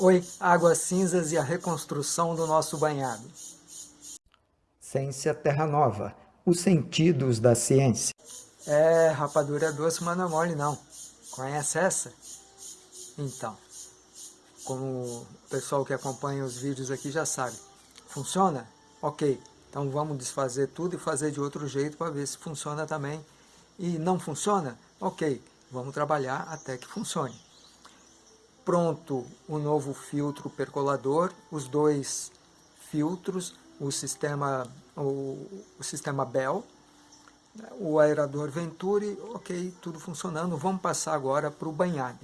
Oi, Águas Cinzas e a reconstrução do nosso banhado. Ciência Terra Nova, os sentidos da ciência. É, rapadura é doce, mas não é mole não. Conhece essa? Então, como o pessoal que acompanha os vídeos aqui já sabe, funciona? Ok, então vamos desfazer tudo e fazer de outro jeito para ver se funciona também. E não funciona? Ok, vamos trabalhar até que funcione pronto o novo filtro percolador, os dois filtros, o sistema, o, o sistema Bell, o aerador Venturi, ok, tudo funcionando. Vamos passar agora para o banhado.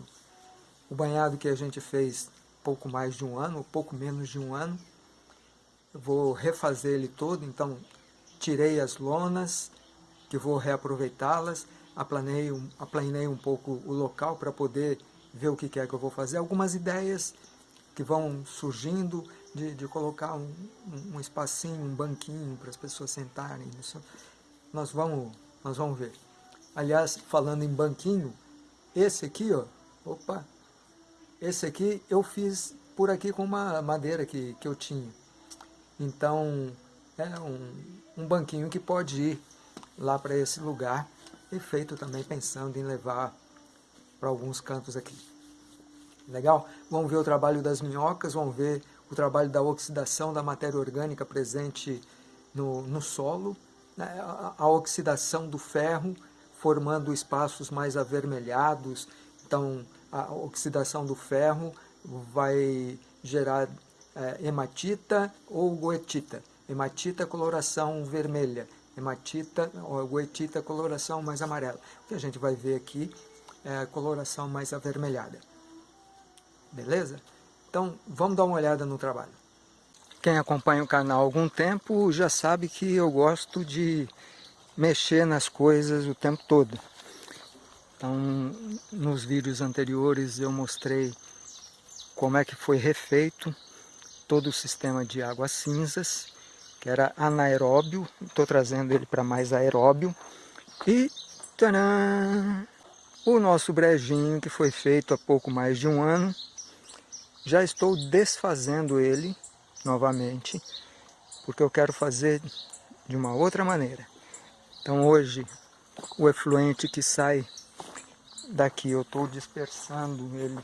O banhado que a gente fez pouco mais de um ano, pouco menos de um ano. Eu vou refazer ele todo, então tirei as lonas, que vou reaproveitá-las, aplanei, aplanei um pouco o local para poder ver o que é que eu vou fazer, algumas ideias que vão surgindo de, de colocar um, um, espacinho, um banquinho para as pessoas sentarem. Nós, vamos, nós vamos ver. Aliás, falando em banquinho, esse aqui, ó, opa, esse aqui eu fiz por aqui com uma madeira que, que eu tinha. Então, é um, um banquinho que pode ir lá para esse lugar e feito também pensando em levar para alguns cantos aqui. Legal? Vamos ver o trabalho das minhocas, vamos ver o trabalho da oxidação da matéria orgânica presente no, no solo, né? a, a oxidação do ferro formando espaços mais avermelhados, então a oxidação do ferro vai gerar é, hematita ou goetita. Hematita, coloração vermelha. Hematita, ou goetita, coloração mais amarela. O que a gente vai ver aqui é coloração mais avermelhada. Beleza? Então, vamos dar uma olhada no trabalho. Quem acompanha o canal há algum tempo já sabe que eu gosto de mexer nas coisas o tempo todo. Então, nos vídeos anteriores eu mostrei como é que foi refeito todo o sistema de águas cinzas, que era anaeróbio, estou trazendo ele para mais aeróbio. E, tcharam, o nosso brejinho que foi feito há pouco mais de um ano, já estou desfazendo ele novamente, porque eu quero fazer de uma outra maneira. Então hoje, o efluente que sai daqui, eu estou dispersando ele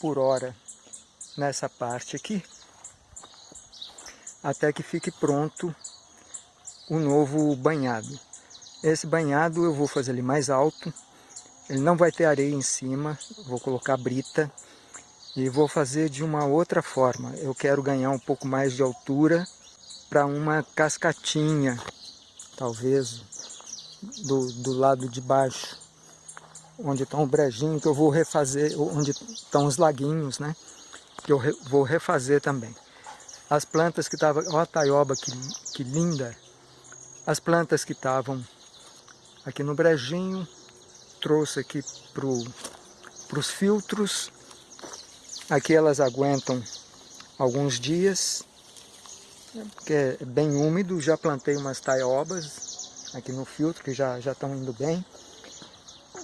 por hora nessa parte aqui, até que fique pronto o novo banhado. Esse banhado eu vou fazer ele mais alto, ele não vai ter areia em cima, vou colocar brita e vou fazer de uma outra forma. Eu quero ganhar um pouco mais de altura para uma cascatinha, talvez do, do lado de baixo, onde está um brejinho que eu vou refazer, onde estão os laguinhos, né? Que eu re, vou refazer também. As plantas que estavam, olha a taioba que, que linda! As plantas que estavam aqui no brejinho, trouxe aqui para os filtros. Aqui elas aguentam alguns dias, porque é bem úmido. Já plantei umas taiobas aqui no filtro, que já, estão indo bem.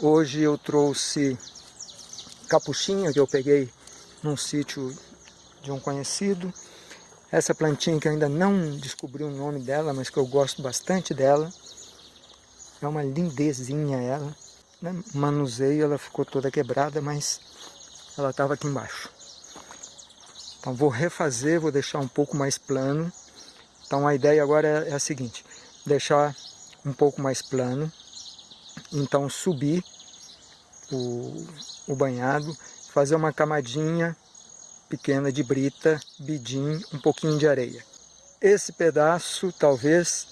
Hoje eu trouxe capuchinha, que eu peguei num sítio de um conhecido. Essa plantinha que eu ainda não descobri o nome dela, mas que eu gosto bastante dela. É uma lindezinha ela né, manuseio, ela ficou toda quebrada, mas ela estava aqui embaixo. Então vou refazer, vou deixar um pouco mais plano. Então a ideia agora é, é a seguinte, deixar um pouco mais plano, então subir o, o banhado, fazer uma camadinha pequena de brita, bidim, um pouquinho de areia. Esse pedaço talvez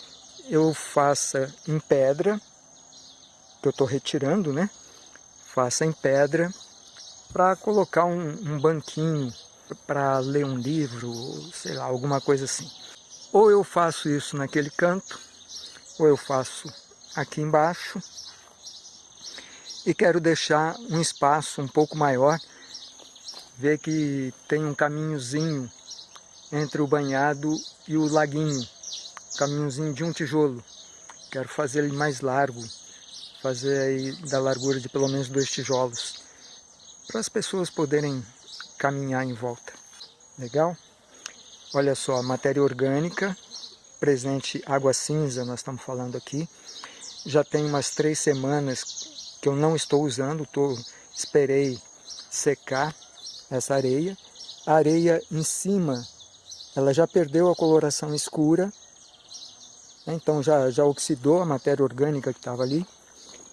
eu faça em pedra, que eu estou retirando, né? Faça em pedra para colocar um, um banquinho para ler um livro, sei lá, alguma coisa assim. Ou eu faço isso naquele canto, ou eu faço aqui embaixo e quero deixar um espaço um pouco maior, ver que tem um caminhozinho entre o banhado e o laguinho, caminhozinho de um tijolo. Quero fazer ele mais largo, fazer aí da largura de pelo menos dois tijolos, para as pessoas poderem caminhar em volta. Legal? Olha só, matéria orgânica, presente água cinza, nós estamos falando aqui. Já tem umas três semanas que eu não estou usando, tô, esperei secar essa areia. A areia em cima, ela já perdeu a coloração escura, então já, já oxidou a matéria orgânica que estava ali.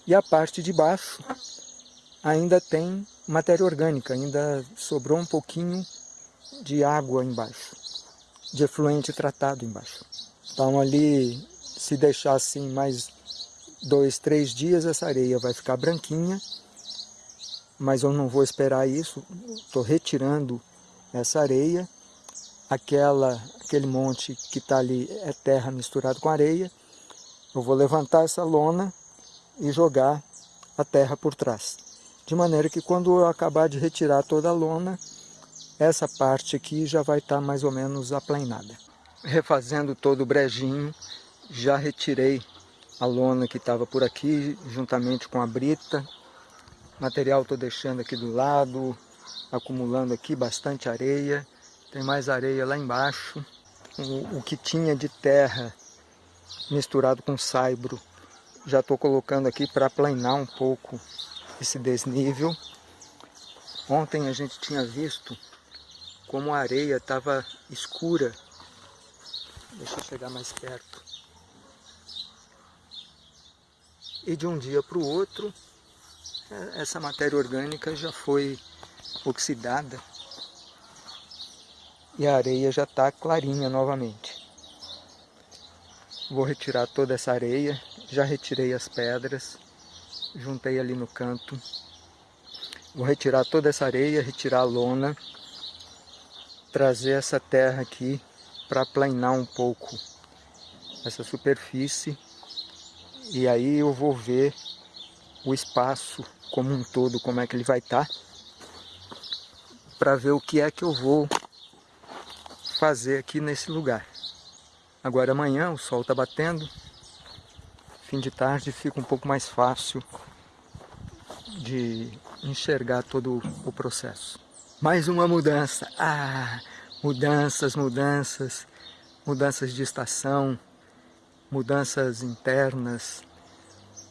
E a parte de baixo ainda tem matéria orgânica, ainda sobrou um pouquinho de água embaixo, de efluente tratado embaixo. Então ali, se deixar assim mais dois, três dias, essa areia vai ficar branquinha, mas eu não vou esperar isso, estou retirando essa areia, aquela, aquele monte que está ali é terra misturado com areia, eu vou levantar essa lona e jogar a terra por trás. De maneira que quando eu acabar de retirar toda a lona, essa parte aqui já vai estar tá mais ou menos aplanada. Refazendo todo o brejinho, já retirei a lona que estava por aqui, juntamente com a brita. Material estou deixando aqui do lado, acumulando aqui bastante areia. Tem mais areia lá embaixo. O, o que tinha de terra misturado com saibro já estou colocando aqui para planar um pouco esse desnível. Ontem a gente tinha visto como a areia estava escura. Deixa eu chegar mais perto. E de um dia para o outro, é, essa matéria orgânica já foi oxidada e a areia já está clarinha novamente. Vou retirar toda essa areia já retirei as pedras, juntei ali no canto. Vou retirar toda essa areia, retirar a lona, trazer essa terra aqui para planar um pouco essa superfície. E aí eu vou ver o espaço como um todo, como é que ele vai estar, tá, para ver o que é que eu vou fazer aqui nesse lugar. Agora amanhã o sol está batendo, fim de tarde fica um pouco mais fácil de enxergar todo o processo. Mais uma mudança. Ah, mudanças, mudanças, mudanças de estação, mudanças internas,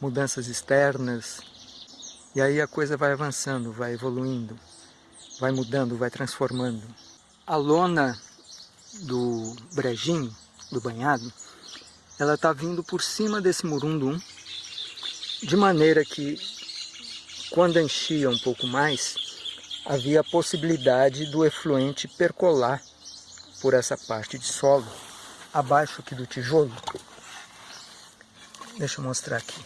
mudanças externas. E aí a coisa vai avançando, vai evoluindo, vai mudando, vai transformando. A lona do brejinho, do banhado, ela está vindo por cima desse murundum, de maneira que quando enchia um pouco mais, havia a possibilidade do efluente percolar por essa parte de solo, abaixo aqui do tijolo. Deixa eu mostrar aqui.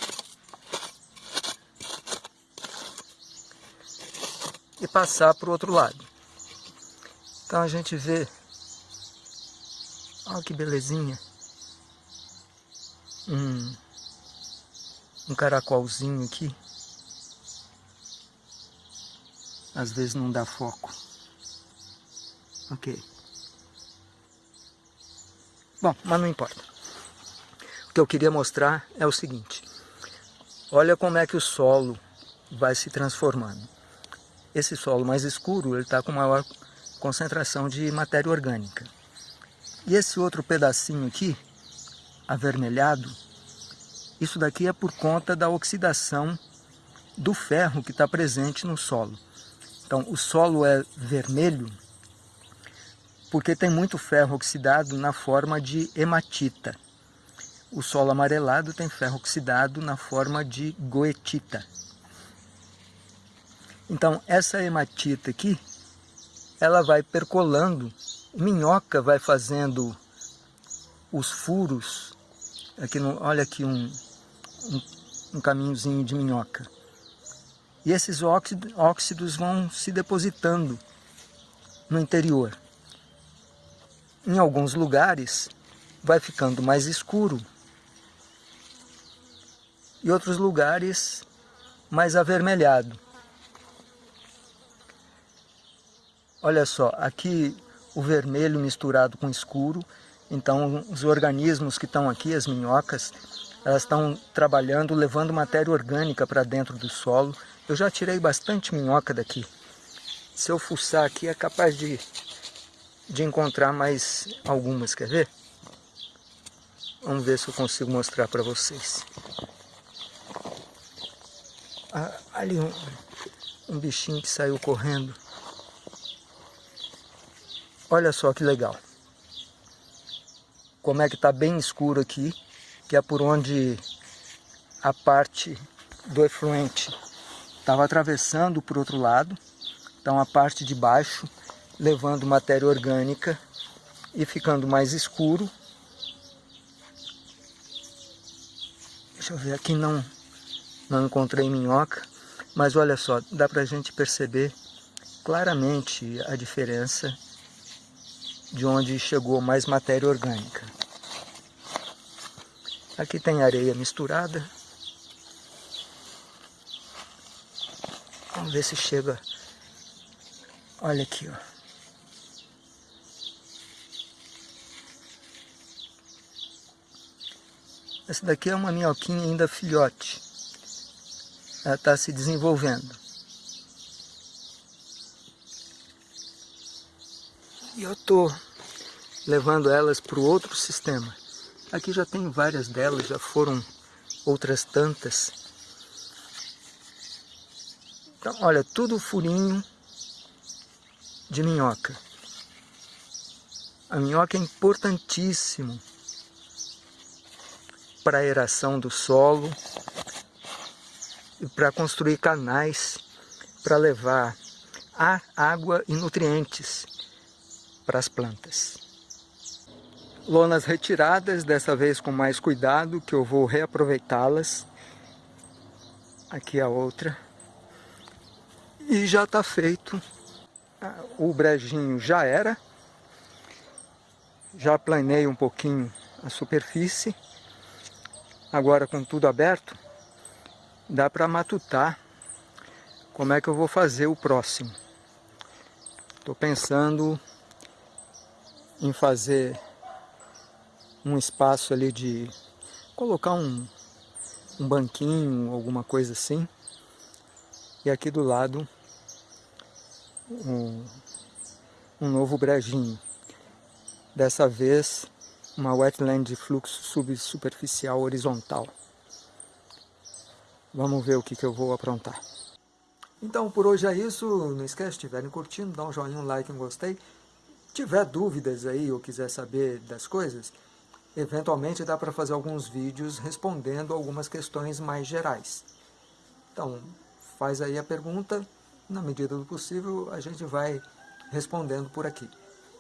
E passar para o outro lado. Então a gente vê, olha que belezinha um, um caracolzinho aqui. Às vezes não dá foco. Ok. Bom, mas não importa. O que eu queria mostrar é o seguinte. Olha como é que o solo vai se transformando. Esse solo mais escuro, ele está com maior concentração de matéria orgânica. E esse outro pedacinho aqui, avermelhado, isso daqui é por conta da oxidação do ferro que está presente no solo. Então, o solo é vermelho porque tem muito ferro oxidado na forma de hematita. O solo amarelado tem ferro oxidado na forma de goetita. Então, essa hematita aqui, ela vai percolando, minhoca vai fazendo os furos Aqui no, olha aqui um, um, um caminhozinho de minhoca. E esses óxidos vão se depositando no interior. Em alguns lugares vai ficando mais escuro. E outros lugares mais avermelhado. Olha só, aqui o vermelho misturado com escuro então, os organismos que estão aqui, as minhocas, elas estão trabalhando, levando matéria orgânica para dentro do solo. Eu já tirei bastante minhoca daqui. Se eu fuçar aqui é capaz de, de encontrar mais algumas, quer ver? Vamos ver se eu consigo mostrar para vocês. Ah, ali um, um bichinho que saiu correndo. Olha só que legal. Como é que está bem escuro aqui, que é por onde a parte do efluente estava atravessando o outro lado. Então a parte de baixo levando matéria orgânica e ficando mais escuro. Deixa eu ver, aqui não, não encontrei minhoca, mas olha só, dá para a gente perceber claramente a diferença de onde chegou mais matéria orgânica. Aqui tem areia misturada. Vamos ver se chega. Olha aqui, ó. Essa daqui é uma minhoquinha ainda filhote. Ela está se desenvolvendo. E eu estou levando elas para o outro sistema. Aqui já tem várias delas, já foram outras tantas. Então, olha, tudo furinho de minhoca. A minhoca é importantíssimo para a aeração do solo e para construir canais para levar ar, água e nutrientes para as plantas. Lonas retiradas, dessa vez com mais cuidado, que eu vou reaproveitá-las. Aqui a outra. E já está feito. O brejinho já era. Já planei um pouquinho a superfície. Agora com tudo aberto, dá para matutar como é que eu vou fazer o próximo. Estou pensando em fazer um espaço ali de colocar um, um banquinho, alguma coisa assim. E aqui do lado um, um novo brejinho. Dessa vez uma wetland de fluxo subsuperficial horizontal. Vamos ver o que, que eu vou aprontar. Então por hoje é isso, não esquece, se estiverem curtindo, dá um joinha, um like, um gostei tiver dúvidas aí ou quiser saber das coisas, eventualmente dá para fazer alguns vídeos respondendo algumas questões mais gerais. Então, faz aí a pergunta, na medida do possível a gente vai respondendo por aqui,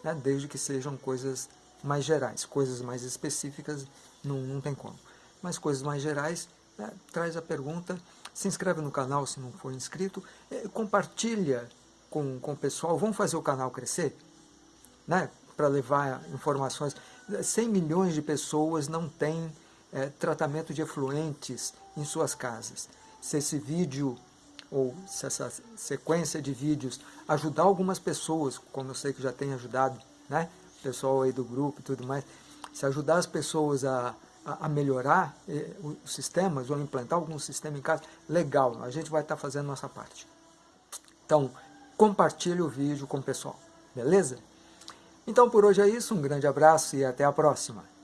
né? desde que sejam coisas mais gerais, coisas mais específicas não, não tem como. Mas coisas mais gerais, né? traz a pergunta, se inscreve no canal se não for inscrito, eh, compartilha com, com o pessoal, vamos fazer o canal crescer? né, para levar informações. 100 milhões de pessoas não têm é, tratamento de efluentes em suas casas. Se esse vídeo ou se essa sequência de vídeos ajudar algumas pessoas, como eu sei que já tem ajudado, né, pessoal aí do grupo e tudo mais, se ajudar as pessoas a, a, a melhorar eh, os sistemas ou implantar algum sistema em casa, legal, a gente vai estar tá fazendo nossa parte. Então, compartilhe o vídeo com o pessoal, beleza? Então por hoje é isso, um grande abraço e até a próxima.